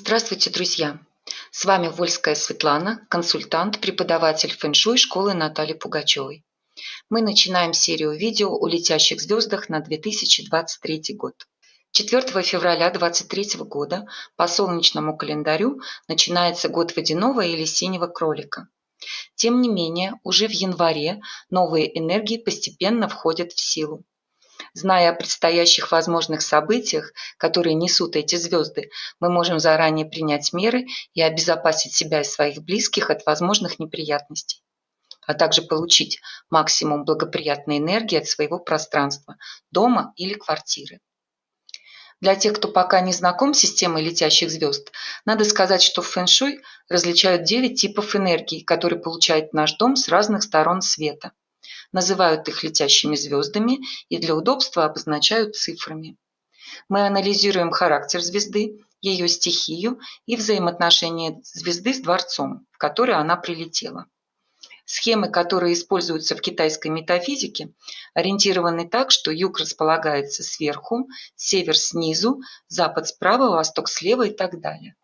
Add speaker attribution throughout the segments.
Speaker 1: Здравствуйте, друзья! С вами Вольская Светлана, консультант, преподаватель фэншуй школы Натальи Пугачевой. Мы начинаем серию видео о летящих звездах на 2023 год. 4 февраля 2023 года по солнечному календарю начинается год водяного или синего кролика. Тем не менее, уже в январе новые энергии постепенно входят в силу. Зная о предстоящих возможных событиях, которые несут эти звезды, мы можем заранее принять меры и обезопасить себя и своих близких от возможных неприятностей, а также получить максимум благоприятной энергии от своего пространства, дома или квартиры. Для тех, кто пока не знаком с системой летящих звезд, надо сказать, что в фэншуй различают 9 типов энергии, которые получает наш дом с разных сторон света – называют их летящими звездами и для удобства обозначают цифрами. Мы анализируем характер звезды, ее стихию и взаимоотношения звезды с дворцом, в который она прилетела. Схемы, которые используются в китайской метафизике, ориентированы так, что юг располагается сверху, север снизу, запад справа, восток слева и так далее.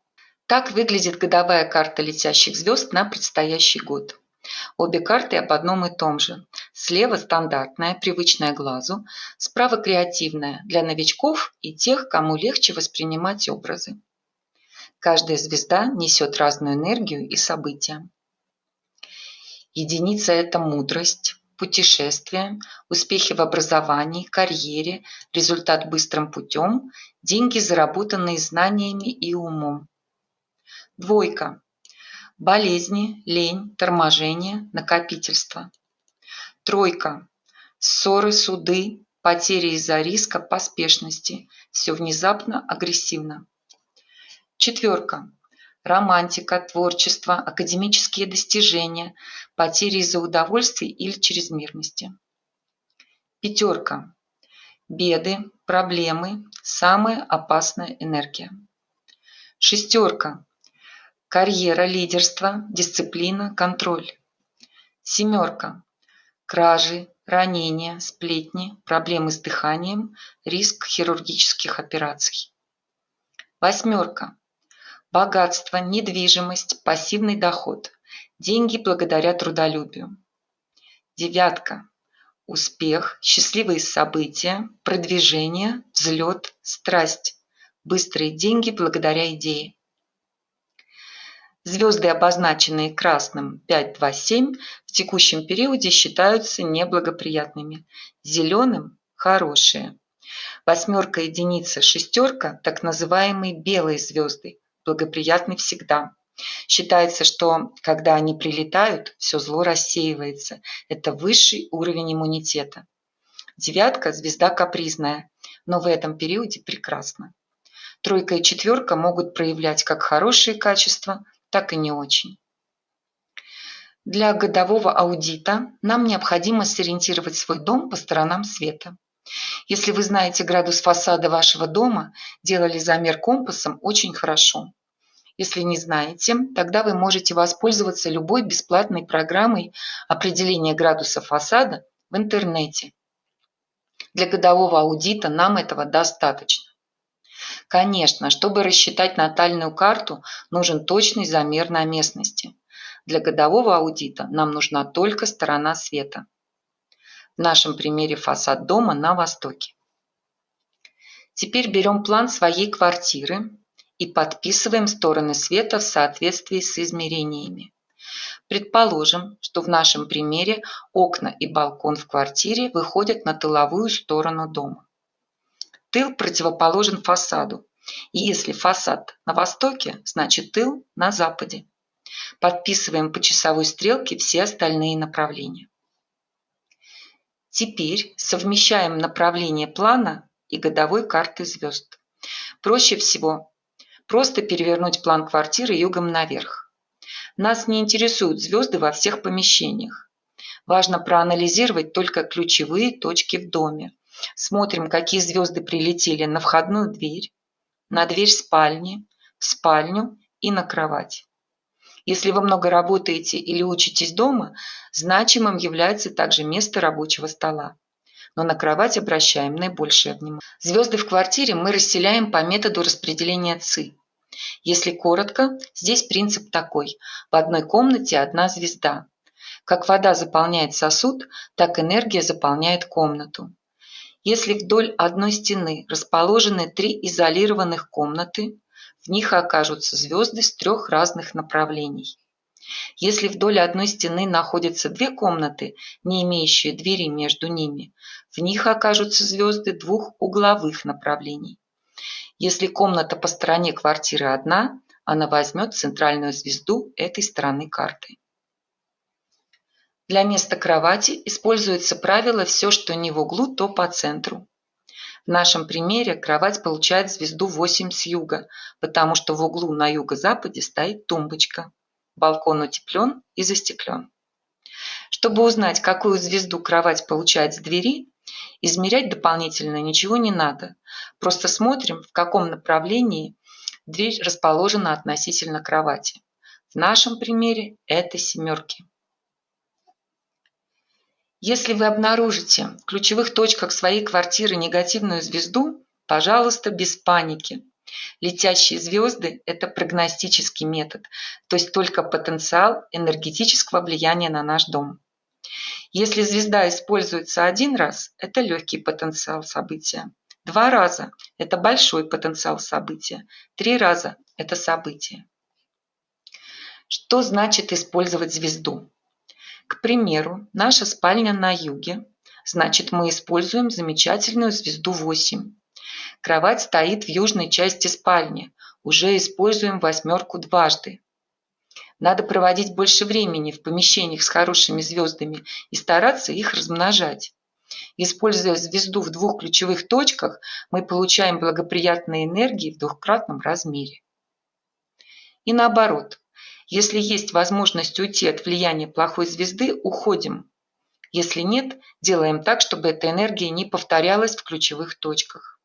Speaker 1: Так выглядит годовая карта летящих звезд на предстоящий год. Обе карты об одном и том же. Слева стандартная, привычная глазу, справа креативная, для новичков и тех, кому легче воспринимать образы. Каждая звезда несет разную энергию и события. Единица – это мудрость, путешествие, успехи в образовании, карьере, результат быстрым путем, деньги, заработанные знаниями и умом. Двойка болезни, лень, торможение, накопительство. Тройка. Ссоры, суды, потери из-за риска, поспешности. Все внезапно, агрессивно. Четверка. Романтика, творчество, академические достижения, потери из-за удовольствий или чрезмерности. Пятерка. Беды, проблемы, самая опасная энергия. Шестерка карьера, лидерство, дисциплина, контроль. Семерка. Кражи, ранения, сплетни, проблемы с дыханием, риск хирургических операций. Восьмерка. Богатство, недвижимость, пассивный доход, деньги благодаря трудолюбию. Девятка. Успех, счастливые события, продвижение, взлет, страсть, быстрые деньги благодаря идее. Звезды, обозначенные красным 527, в текущем периоде считаются неблагоприятными. Зеленым – хорошие. Восьмерка, единица, шестерка – так называемые белые звезды, благоприятны всегда. Считается, что когда они прилетают, все зло рассеивается. Это высший уровень иммунитета. Девятка – звезда капризная, но в этом периоде прекрасна. Тройка и четверка могут проявлять как хорошие качества, так и не очень. Для годового аудита нам необходимо сориентировать свой дом по сторонам света. Если вы знаете градус фасада вашего дома, делали замер компасом очень хорошо. Если не знаете, тогда вы можете воспользоваться любой бесплатной программой определения градуса фасада в интернете. Для годового аудита нам этого достаточно. Конечно, чтобы рассчитать натальную карту, нужен точный замер на местности. Для годового аудита нам нужна только сторона света. В нашем примере фасад дома на востоке. Теперь берем план своей квартиры и подписываем стороны света в соответствии с измерениями. Предположим, что в нашем примере окна и балкон в квартире выходят на тыловую сторону дома. Тыл противоположен фасаду. И если фасад на востоке, значит тыл на западе. Подписываем по часовой стрелке все остальные направления. Теперь совмещаем направление плана и годовой карты звезд. Проще всего просто перевернуть план квартиры югом наверх. Нас не интересуют звезды во всех помещениях. Важно проанализировать только ключевые точки в доме, Смотрим, какие звезды прилетели на входную дверь, на дверь спальни, в спальню и на кровать. Если вы много работаете или учитесь дома, значимым является также место рабочего стола. Но на кровать обращаем наибольшее внимание. Звезды в квартире мы расселяем по методу распределения ЦИ. Если коротко, здесь принцип такой. В одной комнате одна звезда. Как вода заполняет сосуд, так энергия заполняет комнату. Если вдоль одной стены расположены три изолированных комнаты, в них окажутся звезды с трех разных направлений. Если вдоль одной стены находятся две комнаты, не имеющие двери между ними, в них окажутся звезды двух угловых направлений. Если комната по стороне квартиры одна, она возьмет центральную звезду этой стороны карты. Для места кровати используется правило «все, что не в углу, то по центру». В нашем примере кровать получает звезду 8 с юга, потому что в углу на юго-западе стоит тумбочка. Балкон утеплен и застеклен. Чтобы узнать, какую звезду кровать получает с двери, измерять дополнительно ничего не надо. Просто смотрим, в каком направлении дверь расположена относительно кровати. В нашем примере это семерки. Если вы обнаружите в ключевых точках своей квартиры негативную звезду, пожалуйста, без паники. Летящие звезды – это прогностический метод, то есть только потенциал энергетического влияния на наш дом. Если звезда используется один раз, это легкий потенциал события. Два раза – это большой потенциал события. Три раза – это событие. Что значит использовать звезду? К примеру, наша спальня на юге, значит мы используем замечательную звезду 8. Кровать стоит в южной части спальни, уже используем восьмерку дважды. Надо проводить больше времени в помещениях с хорошими звездами и стараться их размножать. Используя звезду в двух ключевых точках, мы получаем благоприятные энергии в двухкратном размере. И наоборот, если есть возможность уйти от влияния плохой звезды, уходим. Если нет, делаем так, чтобы эта энергия не повторялась в ключевых точках.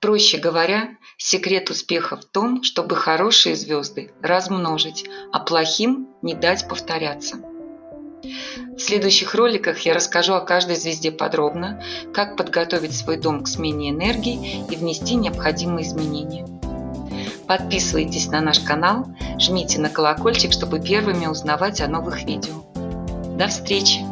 Speaker 1: Проще говоря, секрет успеха в том, чтобы хорошие звезды размножить, а плохим не дать повторяться. В следующих роликах я расскажу о каждой звезде подробно, как подготовить свой дом к смене энергии и внести необходимые изменения. Подписывайтесь на наш канал, жмите на колокольчик, чтобы первыми узнавать о новых видео. До встречи!